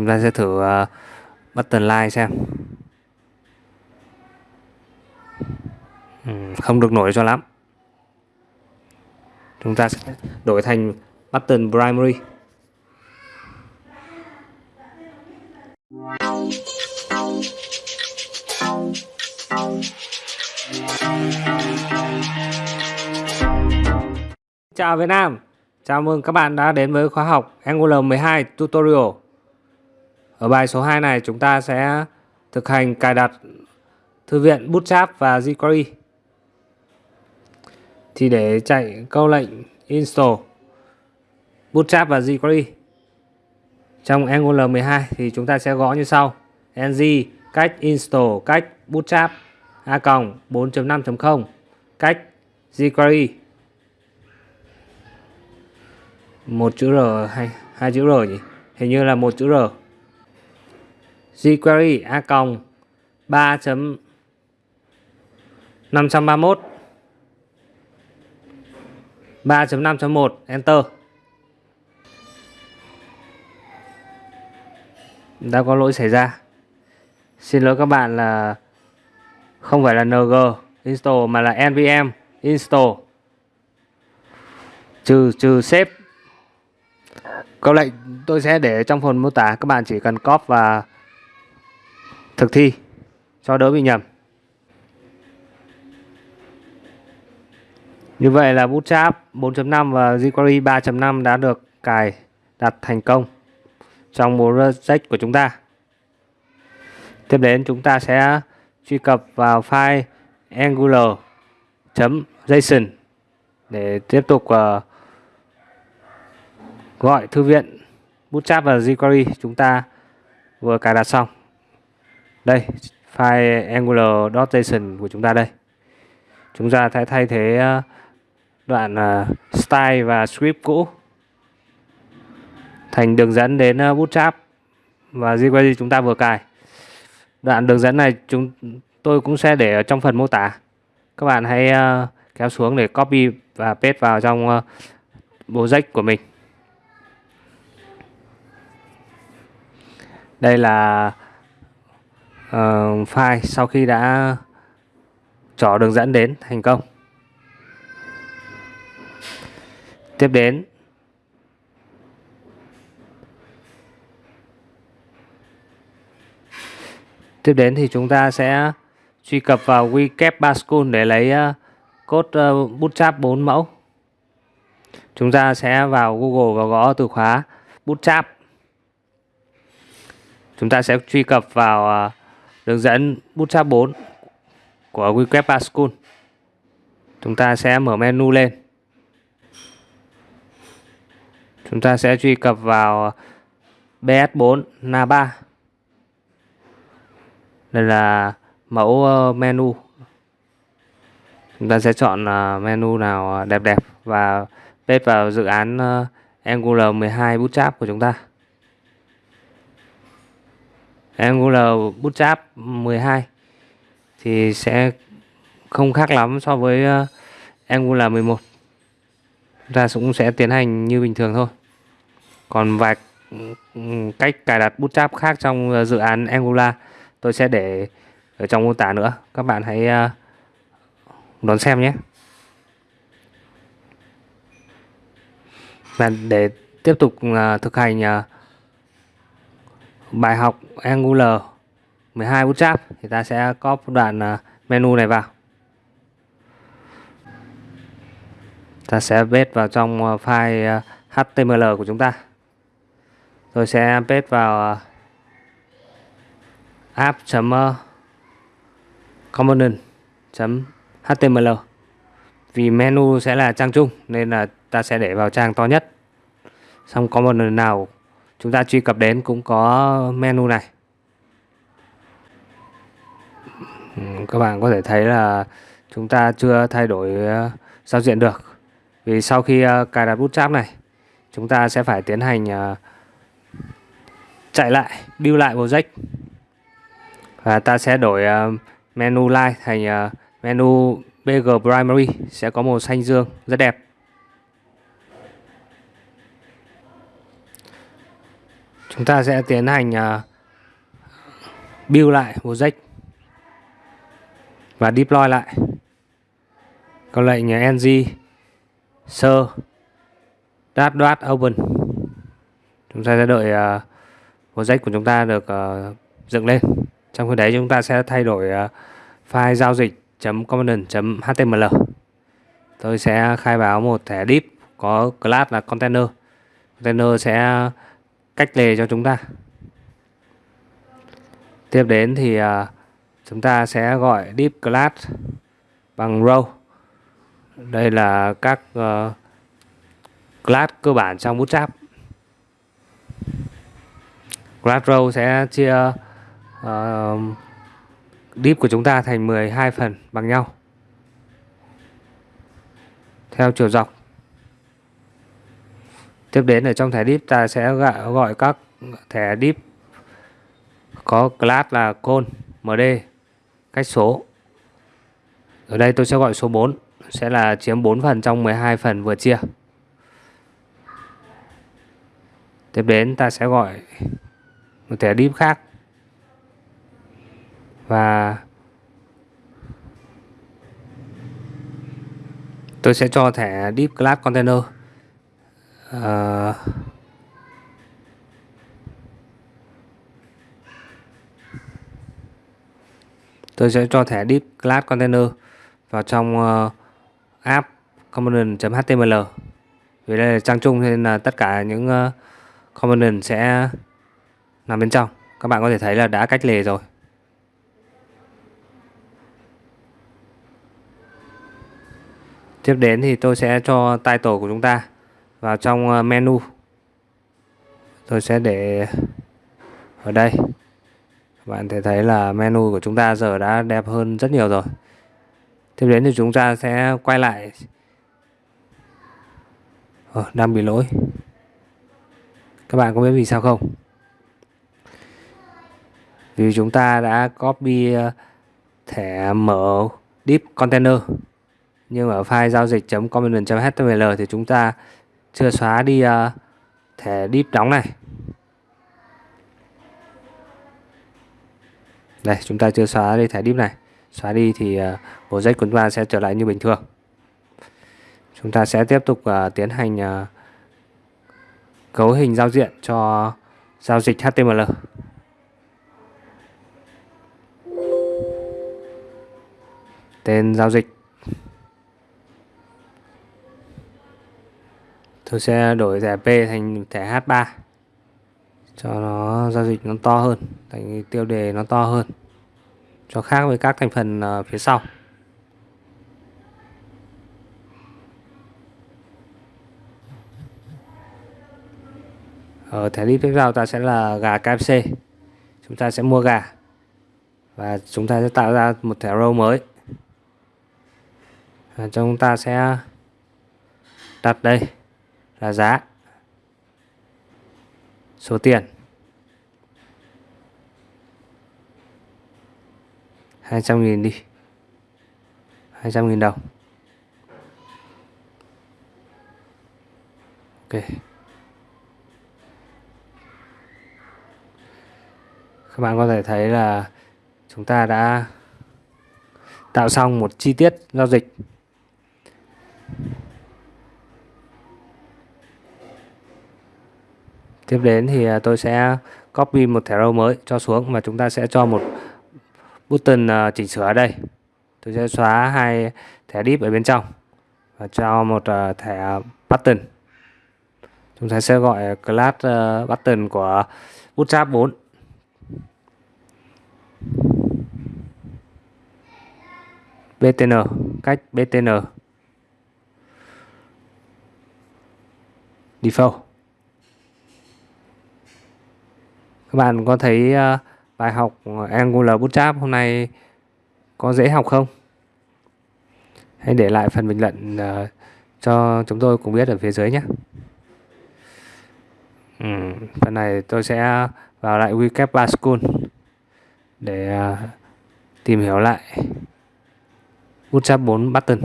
chúng ta sẽ thử uh, button like xem. Ừ, không được nổi cho lắm. Chúng ta sẽ đổi thành button primary. Chào Việt Nam. Chào mừng các bạn đã đến với khóa học Angular 12 Tutorial. Ở bài số 2 này chúng ta sẽ thực hành cài đặt thư viện Bootstrap và jQuery. Thì để chạy câu lệnh install Bootstrap và jQuery trong Angular 12 thì chúng ta sẽ gõ như sau. Ng cách install cách bootstrap a 4.5.0 cách jQuery một chữ R hay hai chữ R nhỉ? Hình như là một chữ R jQuery a còng 3.531 3.5.1 enter. Đã có lỗi xảy ra. Xin lỗi các bạn là không phải là ng install mà là nvm install. Trừ trừ save. Câu lệnh tôi sẽ để trong phần mô tả. Các bạn chỉ cần copy và thực thi cho đỡ bị nhầm như vậy là Bootstrap 4.5 và jQuery 3.5 đã được cài đặt thành công trong project của chúng ta. Tiếp đến chúng ta sẽ truy cập vào file angular.json để tiếp tục uh, gọi thư viện Bootstrap và jQuery chúng ta vừa cài đặt xong. Đây, file angular.json của chúng ta đây. Chúng ta sẽ thay thế ờ, đoạn ờ, style và script cũ thành đường dẫn đến ờ, Bootstrap và jQuery chúng ta vừa cài. Đoạn đường dẫn này chúng tôi cũng sẽ để ở trong phần mô tả. Các bạn hãy kéo xuống để copy và paste vào trong project của mình. Đây là uh, file sau khi đã trỏ đường dẫn đến thành công. Tiếp đến Tiếp đến thì chúng ta sẽ truy cập vào WCAP Pascal để lấy uh, code uh, Bootstrap 4 mẫu. Chúng ta sẽ vào Google và gõ từ khóa Bootstrap. Chúng ta sẽ truy cập vào uh, đường dẫn Bootstrap 4 của WCAP Pascal. Chúng ta sẽ mở menu lên. Chúng ta sẽ truy cập vào BS4 Na3 đây là mẫu ờ, menu chúng ta sẽ chọn ờ, menu nào đẹp đẹp và paste vào dự án ờ, Angular 12 Bootstrap của chúng ta Angular Bootstrap 12 thì sẽ không khác lắm so với ờ, Angular 11 ra cũng sẽ tiến hành như bình thường thôi. Còn vài cách cài đặt Bootstrap khác trong ờ, dự án Angular, tôi sẽ để ở trong mô tả nữa. Các bạn hãy ờ, đón xem nhé. Và để tiếp tục thực hành bài học Angular 12 Bootstrap thì ta sẽ copy đoạn à, menu này vào. Ta sẽ paste vào trong à, file à, HTML của chúng ta. Rồi sẽ paste vào app.component.html vì menu sẽ là trang chung nên là ta sẽ để vào trang to nhất. Xong component nào chúng ta truy cập đến cũng có menu này. Ừ, các bạn có thể thấy là chúng ta chưa thay đổi ờ, giao diện được. Vì sau khi ờ, cài đặt bootstrap này, chúng ta sẽ phải tiến hành ờ, chạy lại, build lại project và ta sẽ đổi menu light thành menu BG Primary, sẽ có màu xanh dương, rất đẹp. Chúng ta sẽ tiến hành uh, build lại project và deploy lại. Câu lệnh ng sơ dot dot open. Chúng ta sẽ đợi à, uh, project của chúng ta được uh, dựng lên. Trong khi đấy chúng ta sẽ thay đổi uh, file giao dịch. component.html tôi sẽ khai báo một thẻ div có class là container. Container sẽ cách lề cho chúng ta. Tiếp đến thì uh, chúng ta sẽ gọi deep class bằng row đây là các uh, class cơ bản trong bootstrap. Class row sẽ chia ờ, uh, div của chúng ta thành 12 phần bằng nhau. Theo chiều dọc tiếp đến ở trong thẻ div ta sẽ gọi các thẻ div có class là col md cách số. Ở đây tôi sẽ gọi số 4 sẽ là chiếm 4 phần trong 12 phần vừa chia. Tiếp đến ta sẽ gọi một thẻ div khác. Và tôi sẽ cho thẻ div class container à tôi sẽ cho thẻ deep class container vào trong uh, app component.html vì đây là trang chung nên là tất cả những uh, component sẽ nằm bên trong. Các bạn có thể thấy là đã cách lề rồi. Tiếp đến thì tôi sẽ cho title của chúng ta vào trong ờ, menu. Tôi sẽ để ở đây. Các bạn thể thấy là menu của chúng ta giờ đã đẹp hơn rất nhiều rồi. Tiếp đến thì chúng ta sẽ quay lại. Ờ, đang bị lỗi. Các bạn có biết vì sao không? Vì chúng ta đã copy ờ, thẻ mở deep container. Nhưng ở file giao dịch.component.html thì chúng ta chưa xóa đi uh, thẻ deep đóng này. Đây chúng ta chưa xóa đi thẻ deep này. Xóa đi thì ờ, uh, project của chúng ta sẽ trở lại như bình thường. Chúng ta sẽ tiếp tục uh, tiến hành uh, cấu hình giao diện cho giao dịch HTML tên giao dịch. Tôi sẽ đổi thẻ P thành thẻ H3 cho nó giao dịch nó to hơn, thành tiêu đề nó to hơn, cho khác với các thành phần ờ, phía sau. Ở thẻ đi tiếp theo ta sẽ là gà KFC chúng ta sẽ mua gà và chúng ta sẽ tạo ra một thẻ row mới. Và chúng ta sẽ đặt đây là giá. Số tiền. 200.000 đi. 200.000 đồng. Ok. Các bạn có thể thấy là chúng ta đã tạo xong một chi tiết giao dịch. Tiếp đến thì à, tôi sẽ copy một thẻ row mới cho xuống và chúng ta sẽ cho một button à, chỉnh sửa ở đây. Tôi sẽ xóa hai thẻ div ở bên trong và cho một à, thẻ button. Chúng ta sẽ gọi class button của bootstrap 4 btn cách btn default. Các bạn có thấy ờ, bài học Angular Bootstrap hôm nay có dễ học không? Hãy để lại phần bình luận ờ, cho chúng tôi cùng biết ở phía dưới nhé. Ừ, phần này tôi sẽ vào lại Wecap School để ờ, tìm hiểu lại Bootstrap 4 button.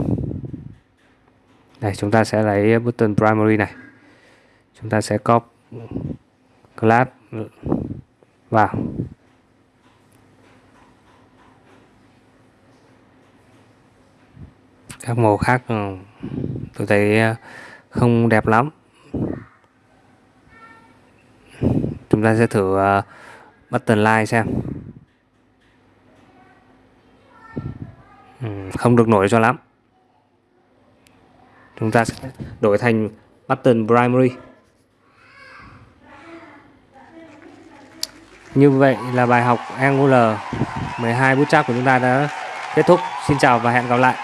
Đây chúng ta sẽ lấy button primary này. Chúng ta sẽ copy class vào. Các màu khác ừ, tôi thấy ờ, không đẹp lắm. Chúng ta sẽ thử ờ, button line xem. Ừ, không được nổi cho lắm. Chúng ta sẽ đổi thành button primary. Như vậy là bài học Angular 12 bootstrap của chúng ta đã kết thúc. Xin chào và hẹn gặp lại.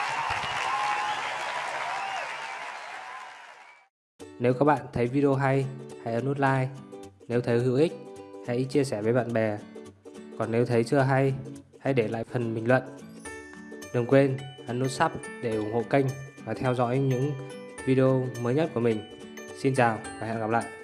Nếu các bạn thấy video hay, hãy ấn nút like. Nếu thấy hữu ích, hãy chia sẻ với bạn bè. Còn nếu thấy chưa hay, hãy để lại phần bình luận. Đừng quên ấn nút sub để ủng hộ kênh và theo dõi những video mới nhất của mình. Xin chào và hẹn gặp lại.